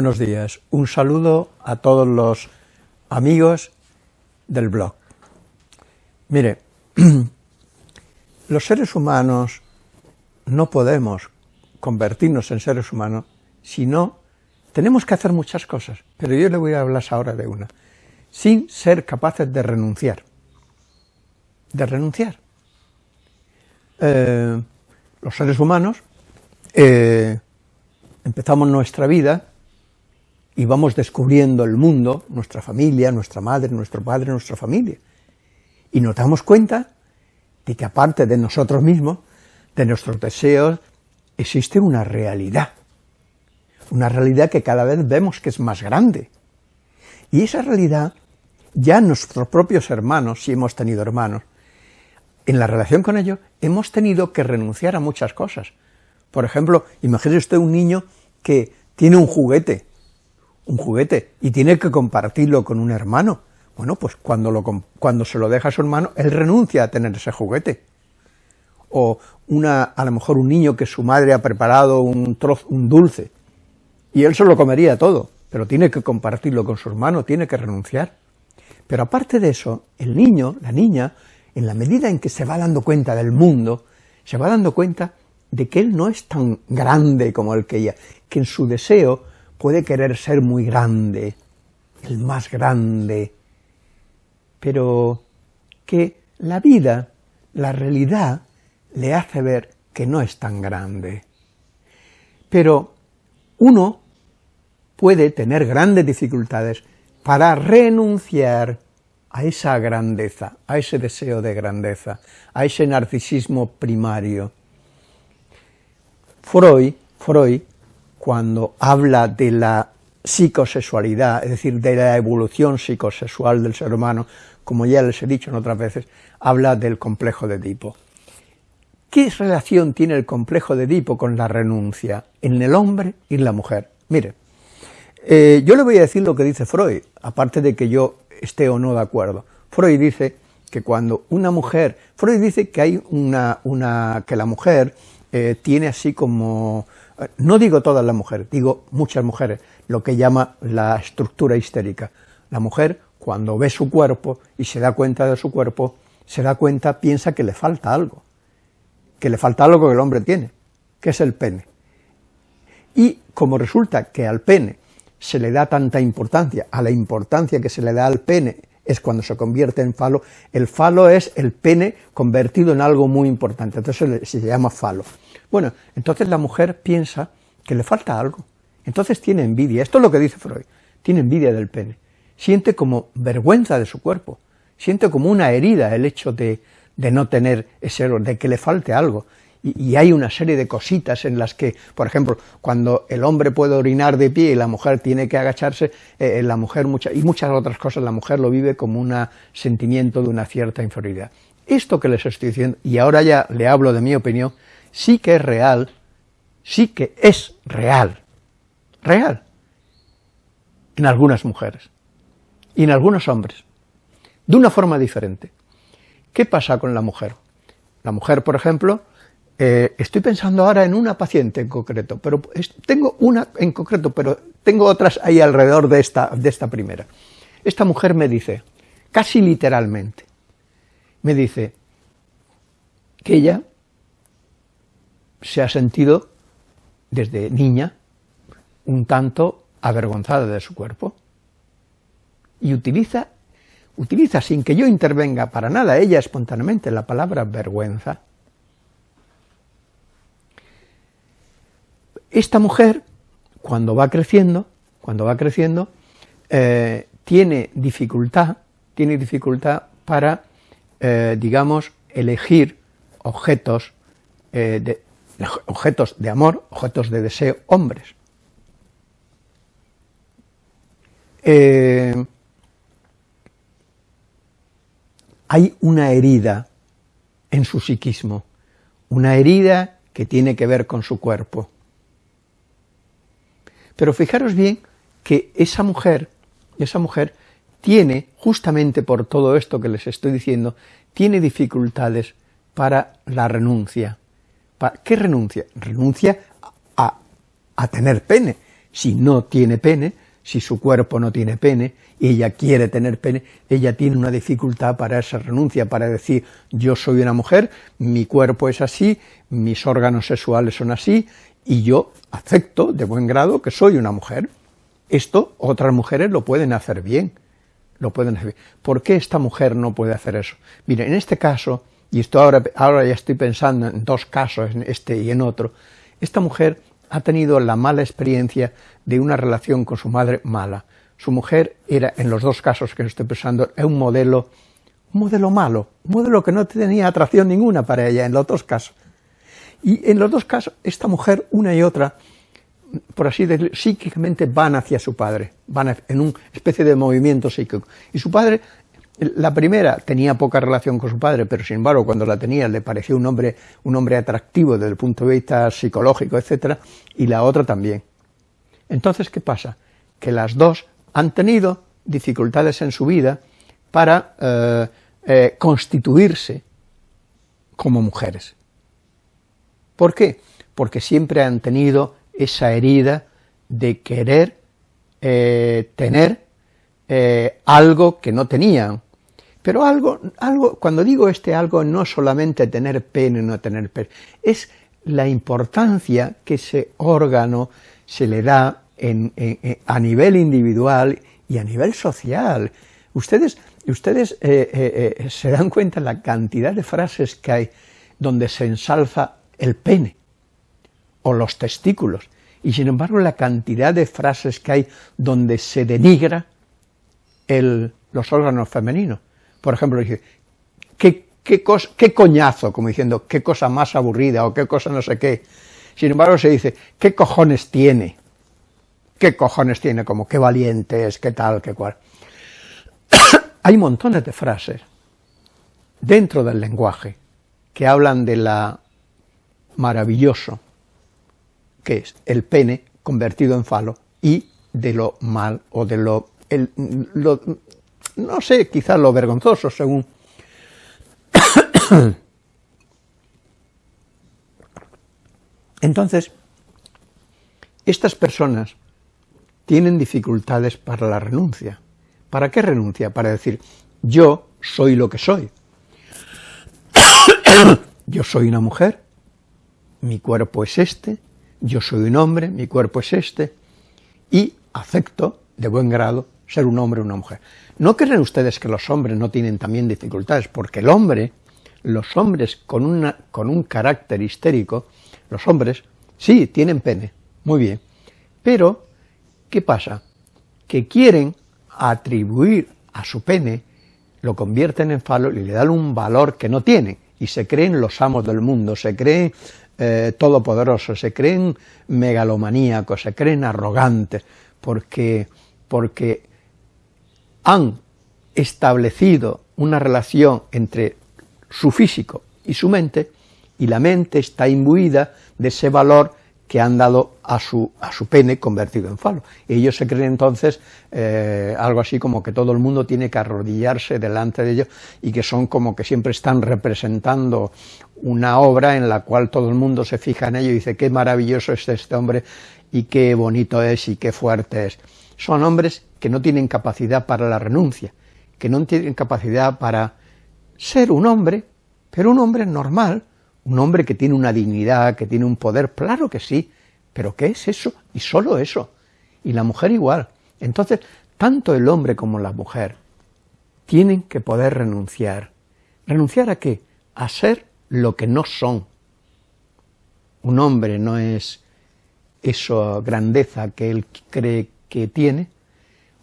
Buenos días. Un saludo a todos los amigos del blog. Mire, los seres humanos no podemos convertirnos en seres humanos si no tenemos que hacer muchas cosas, pero yo le voy a hablar ahora de una, sin ser capaces de renunciar. De renunciar. Eh, los seres humanos eh, empezamos nuestra vida y vamos descubriendo el mundo, nuestra familia, nuestra madre, nuestro padre, nuestra familia. Y nos damos cuenta de que aparte de nosotros mismos, de nuestros deseos, existe una realidad. Una realidad que cada vez vemos que es más grande. Y esa realidad, ya nuestros propios hermanos, si hemos tenido hermanos, en la relación con ellos, hemos tenido que renunciar a muchas cosas. Por ejemplo, imagínese usted un niño que tiene un juguete, un juguete, y tiene que compartirlo con un hermano. Bueno, pues cuando, lo, cuando se lo deja a su hermano, él renuncia a tener ese juguete. O una, a lo mejor un niño que su madre ha preparado un trozo, un dulce, y él se lo comería todo, pero tiene que compartirlo con su hermano, tiene que renunciar. Pero aparte de eso, el niño, la niña, en la medida en que se va dando cuenta del mundo, se va dando cuenta de que él no es tan grande como el que ella, que en su deseo puede querer ser muy grande, el más grande, pero que la vida, la realidad, le hace ver que no es tan grande. Pero uno puede tener grandes dificultades para renunciar a esa grandeza, a ese deseo de grandeza, a ese narcisismo primario. Freud, Freud, cuando habla de la psicosexualidad, es decir, de la evolución psicosexual del ser humano, como ya les he dicho en otras veces, habla del complejo de Edipo. ¿Qué relación tiene el complejo de Edipo con la renuncia en el hombre y en la mujer? Mire, eh, yo le voy a decir lo que dice Freud, aparte de que yo esté o no de acuerdo. Freud dice que cuando una mujer, Freud dice que hay una, una que la mujer eh, tiene así como, eh, no digo todas las mujeres, digo muchas mujeres, lo que llama la estructura histérica. La mujer, cuando ve su cuerpo y se da cuenta de su cuerpo, se da cuenta, piensa que le falta algo, que le falta algo que el hombre tiene, que es el pene. Y como resulta que al pene se le da tanta importancia, a la importancia que se le da al pene es cuando se convierte en falo, el falo es el pene convertido en algo muy importante, entonces se llama falo. Bueno, entonces la mujer piensa que le falta algo, entonces tiene envidia, esto es lo que dice Freud, tiene envidia del pene, siente como vergüenza de su cuerpo, siente como una herida el hecho de, de no tener ese, de que le falte algo, y, hay una serie de cositas en las que, por ejemplo, cuando el hombre puede orinar de pie y la mujer tiene que agacharse, eh, eh, la mujer mucha, y muchas otras cosas, la mujer lo vive como un sentimiento de una cierta inferioridad. Esto que les estoy diciendo, y ahora ya le hablo de mi opinión, sí que es real, sí que es real, real, en algunas mujeres y en algunos hombres, de una forma diferente. ¿Qué pasa con la mujer? La mujer, por ejemplo, eh, estoy pensando ahora en una paciente en concreto, pero tengo una en concreto, pero tengo otras ahí alrededor de esta, de esta primera. Esta mujer me dice, casi literalmente, me dice que ella se ha sentido desde niña un tanto avergonzada de su cuerpo y utiliza, utiliza sin que yo intervenga para nada ella espontáneamente la palabra vergüenza Esta mujer, cuando va creciendo, cuando va creciendo, eh, tiene dificultad, tiene dificultad para, eh, digamos, elegir objetos, eh, de, objetos de amor, objetos de deseo, hombres. hay una herida en su psiquismo, una herida que tiene que ver con su cuerpo. Pero fijaros bien que esa mujer, esa mujer tiene, justamente por todo esto que les estoy diciendo, tiene dificultades para la renuncia. ¿Qué renuncia? Renuncia a, a tener pene, si no tiene pene, si su cuerpo no tiene pene, y ella quiere tener pene, ella tiene una dificultad para esa renuncia, para decir, yo soy una mujer, mi cuerpo es así, mis órganos sexuales son así, y yo acepto de buen grado que soy una mujer. Esto otras mujeres lo pueden hacer bien, lo pueden hacer. ¿Por qué esta mujer no puede hacer eso? Mire, en este caso, y esto ahora, ahora ya estoy pensando en dos casos, en este y en otro, esta mujer ha tenido la mala experiencia de una relación con su madre mala. Su mujer era, en los dos casos que estoy pensando, un modelo, un modelo malo, un modelo que no tenía atracción ninguna para ella en los dos casos. Y en los dos casos, esta mujer, una y otra, por así decirlo, psíquicamente van hacia su padre, van en una especie de movimiento psíquico. Y su padre, la primera tenía poca relación con su padre, pero sin embargo cuando la tenía le pareció un hombre, un hombre atractivo desde el punto de vista psicológico, etcétera, y la otra también. Entonces, ¿qué pasa? Que las dos han tenido dificultades en su vida para eh, eh, constituirse como mujeres. ¿Por qué? Porque siempre han tenido esa herida de querer eh, tener eh, algo que no tenían. Pero algo, algo, cuando digo este algo, no solamente tener pene o no tener pene, es la importancia que ese órgano se le da a nivel individual y a nivel social. Ustedes, ustedes eh, se dan cuenta la cantidad de frases que hay donde se ensalza el pene o los testículos, y sin embargo la cantidad de frases que hay donde se denigra los órganos femeninos. Por ejemplo, dice, ¿qué, qué, qué coñazo, como diciendo, qué cosa más aburrida, o qué cosa no sé qué. Sin embargo se dice, ¿qué cojones tiene? ¿Qué cojones tiene? Como, qué valiente es, qué tal, qué cual. hay montones de frases dentro del lenguaje que hablan de la maravilloso, que es el pene convertido en falo, y de lo mal, o de lo, no sé, quizás lo vergonzoso, según... Entonces, estas personas tienen dificultades para la renuncia. ¿Para qué renuncia? Para decir, yo soy lo que soy. yo soy una mujer, mi cuerpo es este, yo soy un hombre, mi cuerpo es este, y acepto de buen grado ser un hombre o una mujer. ¿No creen ustedes que los hombres no tienen también dificultades? Porque el hombre, los hombres con, con un carácter histérico, los hombres, sí, tienen pene, muy bien, pero, ¿qué pasa? Que quieren atribuir a su pene, lo convierten en falo y le dan un valor que no tienen, y se creen los amos del mundo, se creen eh, todopoderosos, se creen megalomaníacos, se creen arrogantes, porque, porque han establecido una relación entre su físico y su mente, y la mente está imbuida de ese valor que han dado a su, a su pene convertido en falo. Y ellos se creen entonces eh, algo así como que todo el mundo tiene que arrodillarse delante de ellos y que son como que siempre están representando una obra en la cual todo el mundo se fija en ello y dice qué maravilloso es este hombre y qué bonito es y qué fuerte es. Son hombres que no tienen capacidad para la renuncia, que no tienen capacidad para ser un hombre, pero un hombre normal, un hombre que tiene una dignidad, que tiene un poder, claro que sí, pero ¿qué es eso? Y solo eso. Y la mujer igual. Entonces, tanto el hombre como la mujer tienen que poder renunciar. ¿Renunciar a qué? A ser lo que no son. Un hombre no es esa grandeza que él cree que tiene,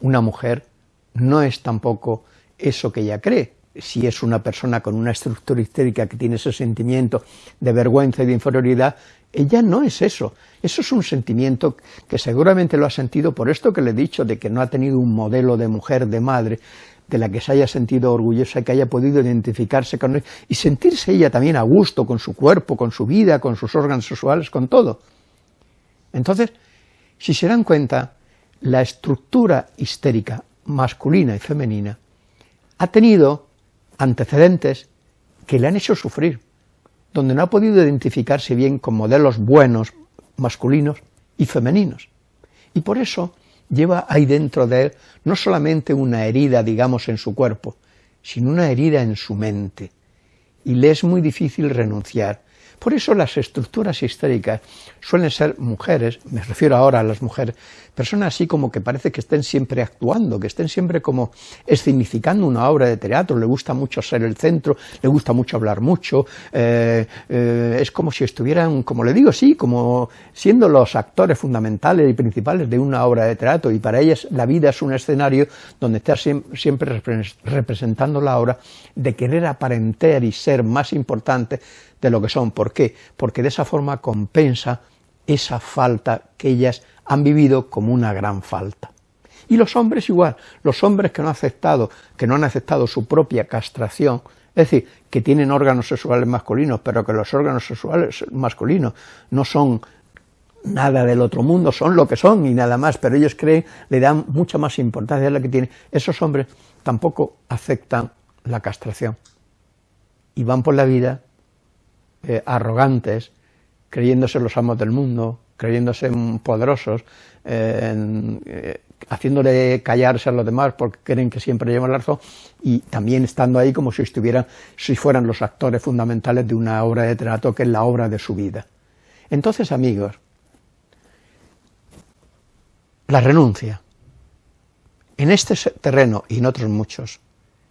una mujer no es tampoco eso que ella cree, si es una persona con una estructura histérica que tiene ese sentimiento de vergüenza y de inferioridad, ella no es eso. Eso es un sentimiento que seguramente lo ha sentido por esto que le he dicho, de que no ha tenido un modelo de mujer, de madre, de la que se haya sentido orgullosa, que haya podido identificarse con él, y sentirse ella también a gusto con su cuerpo, con su vida, con sus órganos sexuales, con todo. Entonces, si se dan cuenta, la estructura histérica masculina y femenina ha tenido antecedentes que le han hecho sufrir, donde no ha podido identificarse bien con modelos buenos, masculinos y femeninos. Y por eso lleva ahí dentro de él no solamente una herida, digamos, en su cuerpo, sino una herida en su mente. Y le es muy difícil renunciar. Por eso las estructuras históricas suelen ser mujeres, me refiero ahora a las mujeres, personas así como que parece que estén siempre actuando, que estén siempre como escenificando una obra de teatro, le gusta mucho ser el centro, le gusta mucho hablar mucho, eh, eh, es como si estuvieran, como le digo, sí, como siendo los actores fundamentales y principales de una obra de teatro, y para ellas la vida es un escenario donde está siempre representando la obra de querer aparentar y ser más importante de lo que son. ¿Por qué? Porque de esa forma compensa esa falta que ellas han vivido como una gran falta. Y los hombres igual, los hombres que no han aceptado, que no han aceptado su propia castración, es decir, que tienen órganos sexuales masculinos, pero que los órganos sexuales masculinos no son nada del otro mundo, son lo que son y nada más, pero ellos creen, le dan mucha más importancia a la que tienen. Esos hombres tampoco aceptan la castración y van por la vida eh, arrogantes, creyéndose los amos del mundo, creyéndose poderosos, eh, eh, haciéndole callarse a los demás porque creen que siempre llevan la razón, y también estando ahí como si estuvieran, si fueran los actores fundamentales de una obra de teatro que es la obra de su vida. Entonces, amigos, la renuncia, en este terreno y en otros muchos,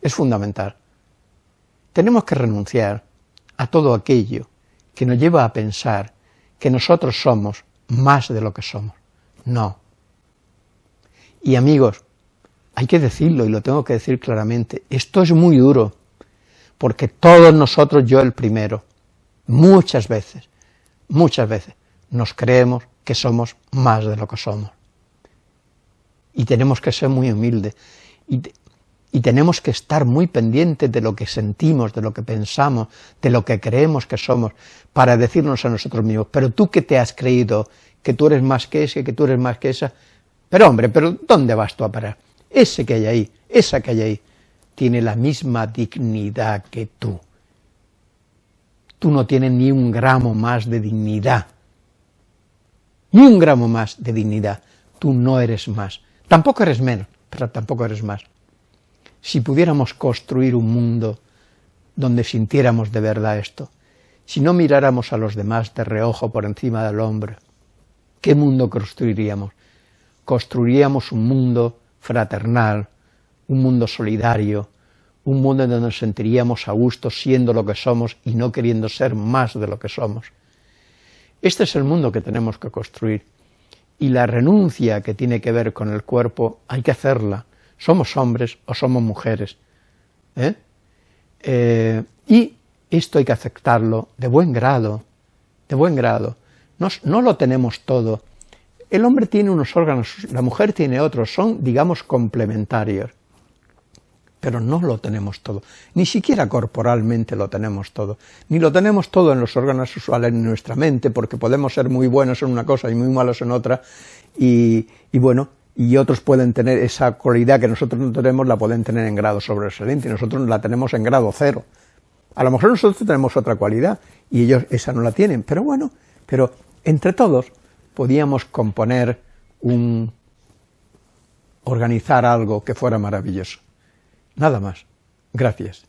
es fundamental. Tenemos que renunciar a todo aquello que nos lleva a pensar que nosotros somos más de lo que somos. No. Y amigos, hay que decirlo y lo tengo que decir claramente, esto es muy duro, porque todos nosotros, yo el primero, muchas veces, muchas veces, nos creemos que somos más de lo que somos. Y tenemos que ser muy humildes. Y y tenemos que estar muy pendientes de lo que sentimos, de lo que pensamos, de lo que creemos que somos, para decirnos a nosotros mismos, pero tú que te has creído que tú eres más que ese, que tú eres más que esa, pero hombre, pero ¿dónde vas tú a parar? Ese que hay ahí, esa que hay ahí, tiene la misma dignidad que tú. Tú no tienes ni un gramo más de dignidad, ni un gramo más de dignidad, tú no eres más, tampoco eres menos, pero tampoco eres más si pudiéramos construir un mundo donde sintiéramos de verdad esto, si no miráramos a los demás de reojo por encima del hombre, ¿qué mundo construiríamos? Construiríamos un mundo fraternal, un mundo solidario, un mundo donde nos sentiríamos a gusto siendo lo que somos y no queriendo ser más de lo que somos. Este es el mundo que tenemos que construir, y la renuncia que tiene que ver con el cuerpo hay que hacerla, somos hombres o somos mujeres. ¿eh? Eh, y esto hay que aceptarlo de buen grado, de buen grado. No, no, lo tenemos todo. El hombre tiene unos órganos, la mujer tiene otros, son, digamos, complementarios. Pero no lo tenemos todo, ni siquiera corporalmente lo tenemos todo, ni lo tenemos todo en los órganos sexuales en nuestra mente, porque podemos ser muy buenos en una cosa y muy malos en otra, y bueno, y otros pueden tener esa cualidad que nosotros no tenemos, la pueden tener en grado sobresaliente, y nosotros la tenemos en grado cero. A lo mejor nosotros tenemos otra cualidad, y ellos esa no la tienen, pero bueno, pero entre todos podíamos componer un... organizar algo que fuera maravilloso. Nada más. Gracias.